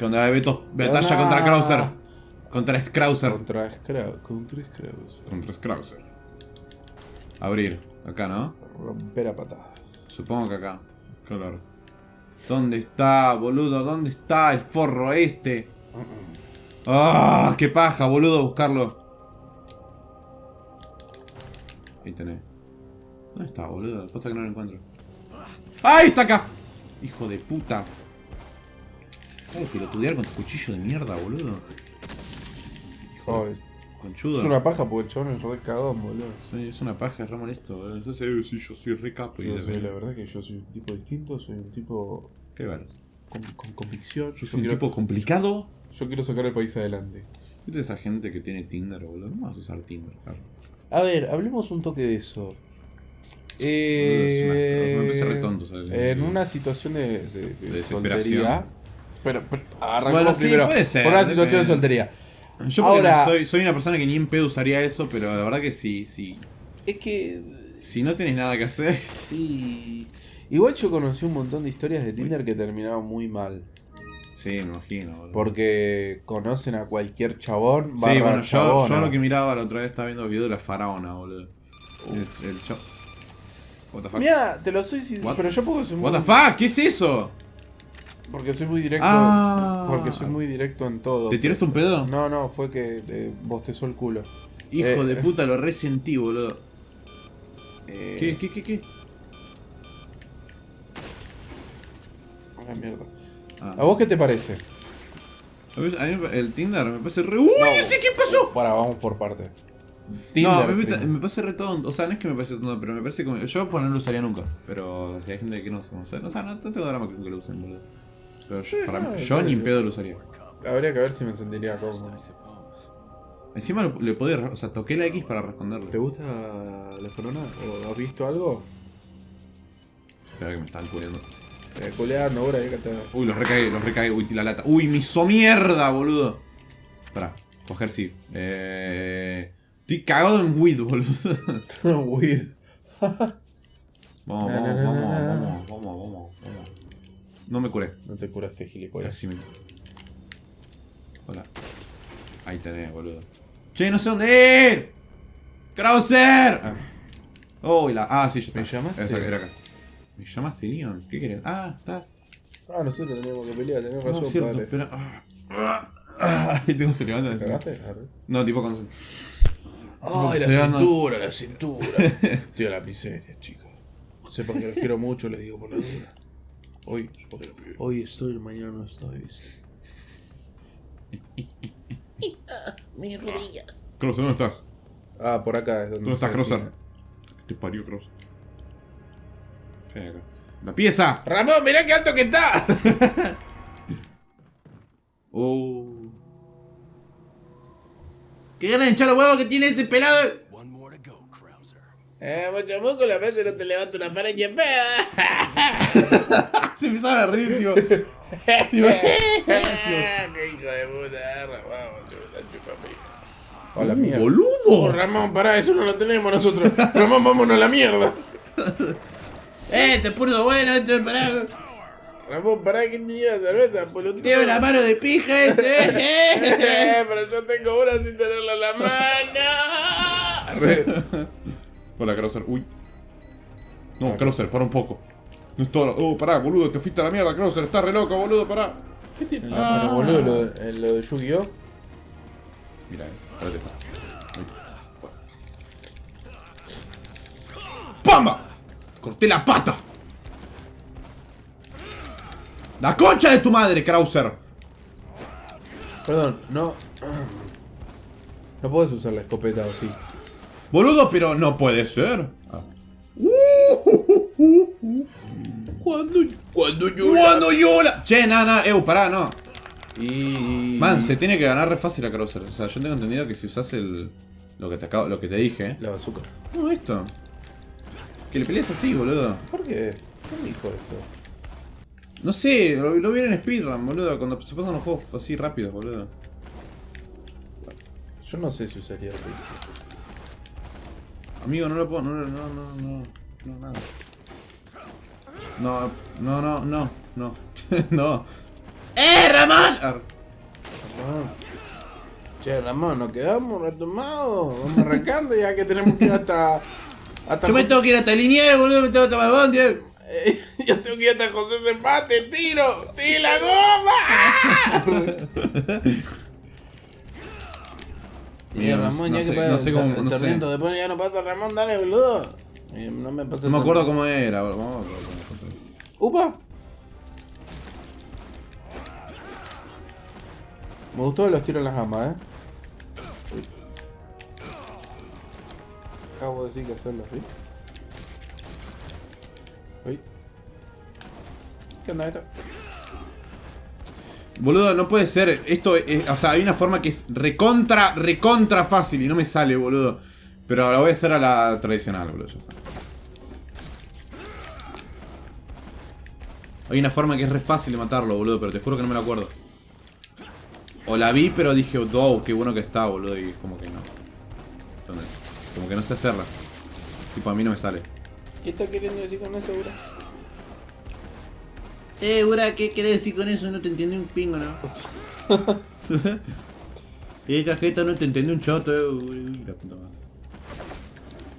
¿Qué onda, Beto? Batalla contra Krauser. Contra Scrauser. Contra Scrauser. Contra Scrauser. Contra Scrauser. Abrir. Acá, ¿no? Romper a patadas. Supongo que acá. Claro. ¿Dónde está, boludo? ¿Dónde está el forro este? ¡Ah! ¡Qué paja, boludo! Buscarlo. Ahí tenés. ¿Dónde está, boludo? Cosa que no lo encuentro. ¡Ahí está acá! Hijo de puta. De pelotudear con tu cuchillo de mierda, boludo. Hijo de Ay, conchudo. es una paja porque el chabón es re cagón, boludo. Sí, es una paja, es re molesto, boludo. Entonces, eh, sí, yo soy re capo. y Yo la- soy, la verdad que yo soy un tipo distinto, soy un tipo ¿Qué varas? con, con convicción. Yo soy un quiero, tipo complicado. yo quiero sacar el país adelante. ¿Viste esa gente que tiene Tinder, boludo? No vas a usar Tinder, claro. A ver, hablemos un toque de eso. me Eh, parece re tonto, ¿sabes? En una situación de, de- de De soltería. Pero, pero Bueno, sí, primero puede ser, por una situación de soltería. Yo Ahora- soy, soy una persona que ni en pedo usaría eso, pero la verdad que sí, sí. Es que. Si no tenés nada que hacer. Sí. Igual yo conocí un montón de historias de Tinder que terminaron muy mal. Sí, me imagino, boludo. Porque conocen a cualquier chabón, Sí, bueno, yo, lo que miraba la otra vez estaba viendo el video de la faraona, boludo. El, el? Mira, te lo soy What? pero yo muy, What the fuck? ¿Qué es eso? Porque soy muy directo. Ah. Porque soy muy directo en todo. ¿Te tiraste un pedo? No, no, fue que te bostezó el culo. Hijo Eh, de eh. puta, lo resentí, boludo. Eh, ¿Qué, qué, qué, qué? Una mierda. Ah. ¿A vos qué te parece? A mí- a mí el Tinder me parece re. ¡Uy! No. ¡Ese qué pasó! Para, vamos por parte. no, Tinder. me, primero. me parece re tonto. O sea, no es que me parece tonto, pero me parece como. Yo pues no lo usaría nunca. Pero si hay gente que no se conoce. O sea, no, no tengo drama con que lo usen, boludo. Pero yo, para mí, ni en pedo lo usaría. Habría que ver si me sentiría cómodo. Encima lo- le podía. re- O sea, toqué la X para responderle. ¿Te gusta la corona? ¿O has visto algo? Espera que me están cubriendo. Eh, coleando ahora, ahí que te... Uy, los recagué, los recagué. Uy, la lata. Uy, me hizo mierda, boludo. Pará, coger sí. Eh. Estoy cagado en weed, boludo. Weed. Vamos, vamos, vamos, vamos, vamos, vamos, vamos. No me curé. No te curaste, gilipollas. Así mismo. Hola. Ahí tenés, boludo. Che, no sé dónde ir. ¡Krauser! Ah. Oh, y la. Ah, sí, yo ¿Me llamaste? Esa, era acá. ¿Me llamaste, Leon? ¿Qué querés? Ah, está. Ah, nosotros teníamos que pelear, No, razón, es cierto, padre. espera. Ah, ah, ah. Y tengo se levanta. ¿Te cagaste? No, tipo con. Ay, la cintura, la cintura. Tío, la miseria, chicos. Sepan que los quiero mucho, les digo por la duda. Hoy, hoy estoy, mañana no estoy, ¿viste? Mis rodillas. Krauser, ¿dónde estás? Ah, por acá es donde ¿Dónde estás, define. Te parió, Krauser. ¿Qué hay acá? ¡La pieza! Ramón, mirá qué alto que está. Oh. ¡Qué ganas de hinchar los huevos que tiene ese pelado! One more to go, Krauser. Eh, mucho moco, la vez no te levanta una pared y peda. Se empezaron a reír, tío. ¡Qué hijo de puta! Ramón, chupa, chupa, pija. Hola, Uh, mierda. Oh, ¡Boludo! Ramón, pará, eso no lo tenemos nosotros. Ramón, vámonos a la mierda. Eh, te puro bueno esto es para. Ramón, pará, ¿quién tenía cerveza? Pelotudo. Tiene una mano de pija este. Eh, pero yo tengo una sin tenerla en la mano. Hola, Krauser. Uy. No, Krauser, para un poco. No es todo. Oh, pará, boludo, te fuiste a la mierda, Krauser. Estás re loco, boludo, pará. ¿Qué tiene en la mano, boludo? Lo, de- lo de Yu-Gi-Oh! Mira, eh. Ahora está. Ahí. ¡Pamba! Corté la pata. La concha de tu madre, Krauser. Perdón, no. No puedes usar la escopeta o sí. Boludo, pero no puede ser. Ah. ¿Cuándo? ¿Cuándo Cuando yo la... Che, nada, nada. Eu, pará, no. Y. Man, se tiene que ganar re fácil a Krauser. O sea, yo tengo entendido que si usas el... Lo que te acabo, lo que te dije. La bazooka. No, esto. Que le peleas así, boludo. ¿Por qué? ¿Quién dijo eso? No sé, lo, lo vi en speedrun, boludo. Cuando se pasan los juegos así rápidos, boludo. Yo no sé si usaría el Amigo, no lo puedo. No, no, no. No, nada. No, no, no, no, no. no. ¡Eh, Ramón! Ar- Ramón. Che, Ramón, nos quedamos retomados. Vamos arrancando ya que tenemos que ir hasta. hasta Yo me José- tengo que ir hasta Liniers, boludo, me tengo que tomar bondi. eh. Eh, Yo tengo que ir hasta José Zempate, tiro. ¡Sí, la goma! Mira, Ramón, no ya sé- que pasa no sé el cómo- el no. Después ya no pasa Ramón, dale, boludo. Y no me pasa No me el acuerdo cómo era. Vamos a. ¡Upa! Me gustó los tiros en las gambas, eh. Acabo de decir que hacerlo así. Uy. ¿Qué onda esto? Boludo, no puede ser. Esto es. O sea, hay una forma que es recontra, recontra fácil y no me sale, boludo. Pero la voy a hacer a la tradicional, boludo. ya está. Hay una forma que es re fácil de matarlo, boludo, pero te juro que no me la acuerdo. O la vi, pero dije, wow, qué bueno que está, boludo, y como que no. Entonces, como que no sé hacerla. Tipo, a mí no me sale. ¿Qué está queriendo decir con eso, bro? Eh, Ura, ¿qué querés decir con eso? No te entiende un pingo, ¿no? Eh, cajeta, no te entendí un choto, eh.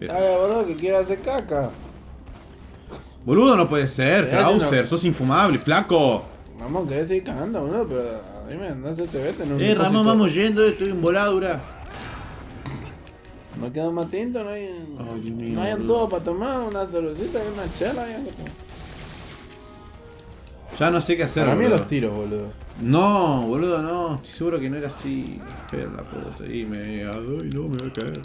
Dale, boludo, que quiere hacer caca. Boludo, no puede ser, Krauser, sos infumable, flaco. Ramón, querés seguir cagando, boludo, pero dime, no se te vete, no Eh, Ramón, vamos yendo, estoy en voladura. No queda más tinto, no hay. Dios mío, no hay boludo. todo para tomar, una cervecita y una chela. Ya, Ya no sé qué hacer. para mí boludo. los tiros, boludo. No, boludo, no. Estoy seguro que no era así. Espera la puta. Y me. Ay, no, me voy a caer.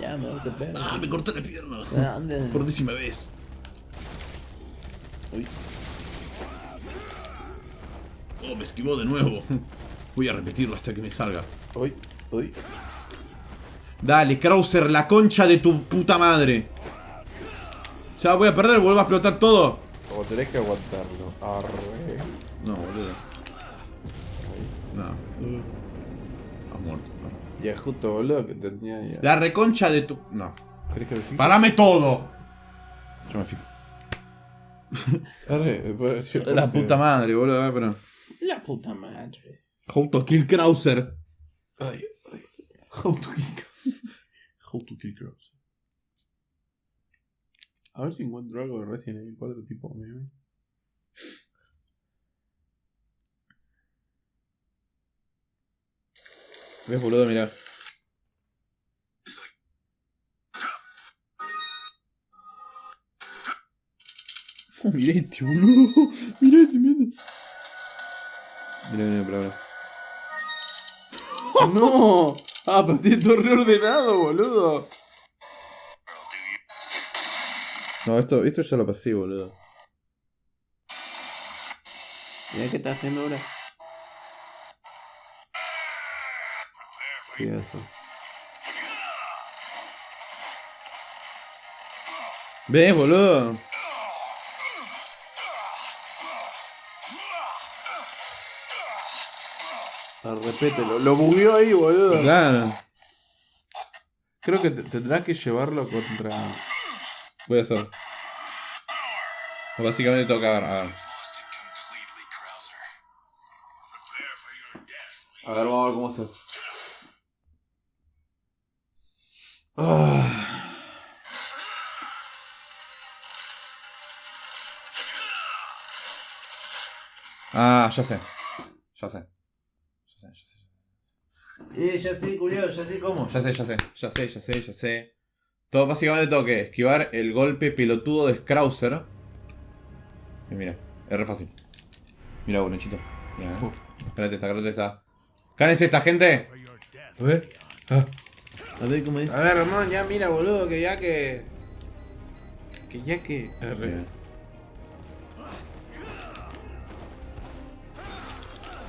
Ya, me hace pena. Ah, me cortó la pierna. ¿Dónde? Por décima vez. Uy. Oh, me esquivó de nuevo. Voy a repetirlo hasta que me salga. Uy, uy. Dale, Krauser, la concha de tu puta madre. Ya voy a perder, vuelvo a explotar todo. O tenés que aguantarlo. Arre. No, boludo. No. Has muerto. Ya justo, boludo, que tenía ya. La reconcha de tu. No. ¿Querés que lo fije? ¡Parame todo! Yo me fijo. Arre, La puta madre, boludo, eh, pero. La puta madre. How to kill Krauser. Ay, ay. How to kill crows. How to kill crows. A ver si encuentro algo de Resident Evil 4 tipo meme. ¿Ves, boludo? Mirá. Mirá este, boludo. Mirá este, mirá, mirá, mirá. ¡No! Ah, pero tiene todo reordenado, boludo. No, esto, esto ya lo pasé, boludo. Mira qué está haciendo ahora. Sí, eso. ¿Ves, boludo? Repítelo. Lo bugueó ahí, boludo. Claro. Creo que te- tendrás que llevarlo contra. Voy a hacer. Básicamente que agarrar. A ver. A ver, vamos a ver cómo estás. Ah. Ah, ya sé. Ya sé. Eh, ya sé, culiao, ya sé cómo. Ya sé, ya sé, ya sé, ya sé, ya sé. Todo básicamente tengo que esquivar el golpe pelotudo de Scrouser. Y mira, es re fácil. Mira, bonechito. Mira, eh. Espérate esta, espérate esta. ¡Cállense esta gente! A ver. Ah. A ver cómo es. A ver, Ramón, ya mira, boludo, que ya que. Que ya que. Arre.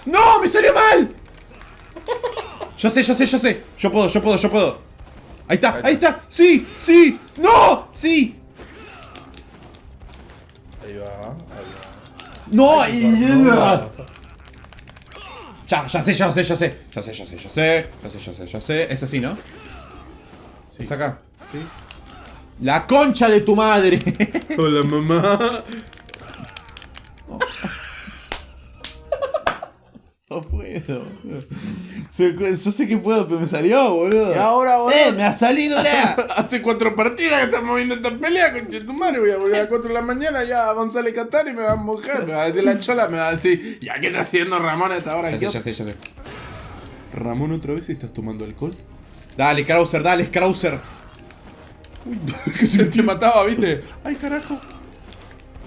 ¡No! ¡Me salió mal! Ya sé, ya sé, ya sé. Yo puedo, yo puedo, yo puedo. Ahí está, ahí está. ¡Sí! ¡Sí! ¡No! ¡Sí! Ahí va, ahí va. ¡No! Ya, ya sé, ya sé, ya sé. Ya sé, ya sé, ya sé. Ya sé, ya sé, ya sé. Es así, ¿no? Sí. Es acá. Sí. ¡La concha de tu madre! Hola, mamá. Pedo. Se- Yo sé que puedo, pero me salió, boludo. Y ahora, boludo. ¡Eh, me ha salido la! Hace cuatro partidas que estamos viendo esta pelea, conche tu madre. Voy a volver a las 4 de la mañana ya a González Catán y me va a mojar. Me va a decir la chola, me va a decir, ¿ya qué está haciendo Ramón a esta hora? Ya ¿Qué sé, ya sé, ya sé. Ramón, otra vez estás tomando alcohol. Dale, Krauser, dale, Krauser. Uy, que se te mataba, ¿viste? Ay, carajo.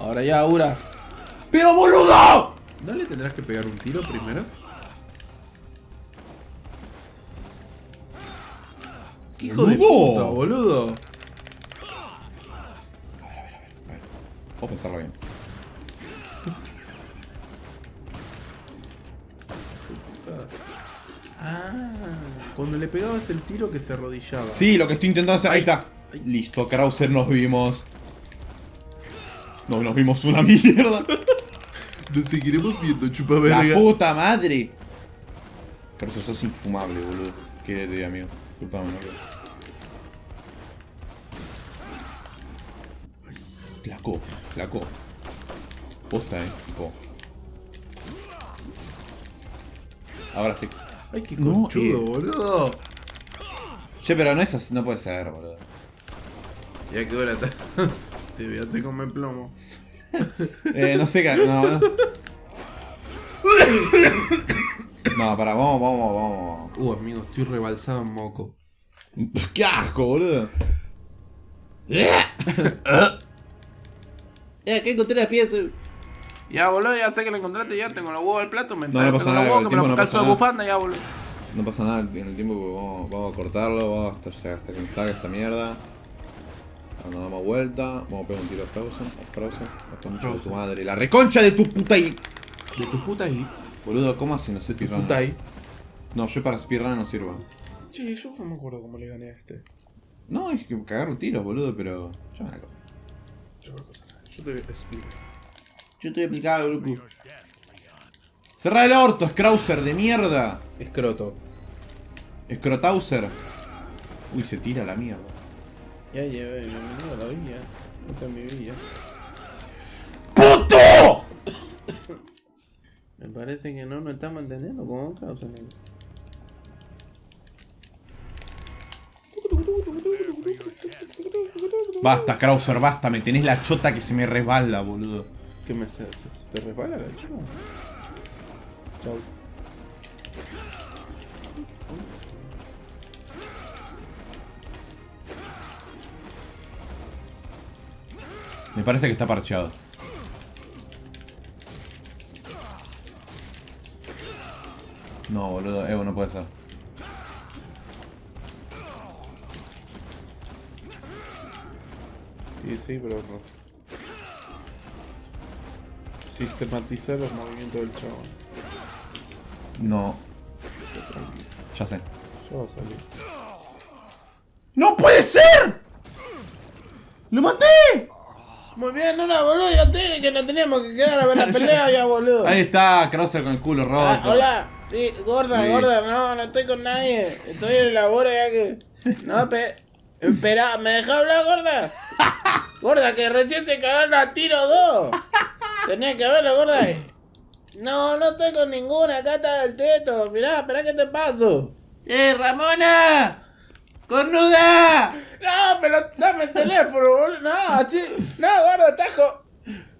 Ahora ya, Aura. ¡Pero boludo! ¿No le tendrás que pegar un tiro primero? Hijo de Boludo. puta, boludo. Vamos a pensarlo bien. Ah, cuando le pegabas el tiro que se arrodillaba. Sí, lo que estoy intentando hacer. Ahí está. Listo, Krauser, nos vimos. No, nos vimos una mierda. Nos seguiremos viendo, chupa La puta madre. Krauser, sos infumable, boludo. ¿Qué te amigo? Disculpame, no Flaco, flaco. Posta, eh. Flaco. Ahora sí. Ay, qué No, conchudo, eh. boludo. Che, pero no es así, no puede ser, boludo. Ya que hora. Te voy a hacer comer plomo. Eh, no sé qué. No, no. No, para, vamos, vamos, vamos. Uh, amigo, estoy rebalsado en moco. ¡Qué asco, boludo! Eh, que encontré las piezas. Ya, boludo, ya sé que lo encontraste, ya tengo los huevos al plato, me No, no pasa nada, los huevos el que me tiempo lo no calzo de bufanda, ya, boludo. No pasa nada en el tiempo que vamos, vamos a cortarlo, vamos hasta, hasta que me salga esta mierda. Cuando damos vuelta, vamos a pegar un tiro a Frozen, a Frozen, la concha de tu madre, la reconcha de tu puta y... De tu puta ahí. Boludo, ¿cómo así no sé De tu puta ahí. No, yo para speedrun no sirvo. Che, yo no me acuerdo cómo le gané a este. No, es que cagar un tiro, boludo, pero... Yo me la cago. Yo. Yo te explico. Yo estoy aplicado, loco. ¡Cerra el orto, Scrauser de mierda! Escroto. Scrotauser. Uy, se tira la mierda. Ya ya me dio la villa. Esta es mi villa. ¡Puto! Me parece que no nos estamos entendiendo con causa, amigo. Basta, Krauser, basta, me tenés la chota que se me resbala, boludo. ¿Qué me hace? ¿Se, te resbala la chica? Chau. Me parece que está parcheado. No, boludo, Evo no puede ser. Sí, sí, pero no sé. Sistematizar los movimientos del chabón. No. Ya sé. Ya va a salir. ¡No puede ser! ¡Lo maté! Muy bien, no, no, boludo, ya te dije que no teníamos que quedar a ver la pelea ya, boludo. Ahí está, Krauser con el culo roto. Ah, hola, sí, gorda, Sí. gorda, no, no estoy con nadie. Estoy en el labor ya que. No, pe. Espera, ¿me deja hablar, gorda? Gorda, que recién se cagaron a tiro dos. Tenía que verlo, gorda. No, no estoy con ninguna, acá está el teto. Mirá, espera que te paso. ¡Eh, Ramona! ¡Cornuda! No, pero dame el teléfono, boludo. No, así. No, gorda, tajo.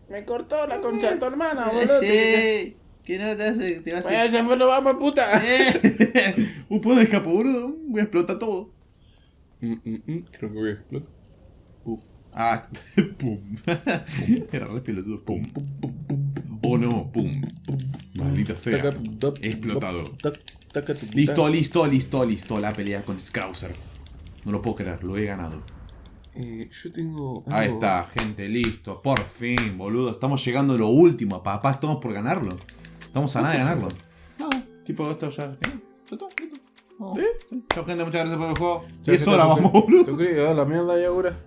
Me cortó la concha de tu hermana, boludo. Sí, que no te hace. Te vas Bueno, ya fue, nos vamos, puta. Eh. Un puedo escapar, boludo. Voy a explotar todo. Creo que voy a explotar. Uf. Ah, pum. Era re pelotudo. Pum, pum, pum, pum, pum. Oh no, pum. Maldita sea. Explotado. Listo, listo, listo, listo. La pelea con Scrouser. No lo puedo creer, lo he ganado. Eh, yo tengo. Ahí está, gente, listo. Por fin, boludo. Estamos llegando a lo último, papá. Estamos por ganarlo. Estamos a nada de ganarlo. No, tipo, esto ya. ¿Sí? Chao, gente, muchas gracias por el juego. Ya 10 que horas vamos, boludo. suscribido, la mierda ya, ahora.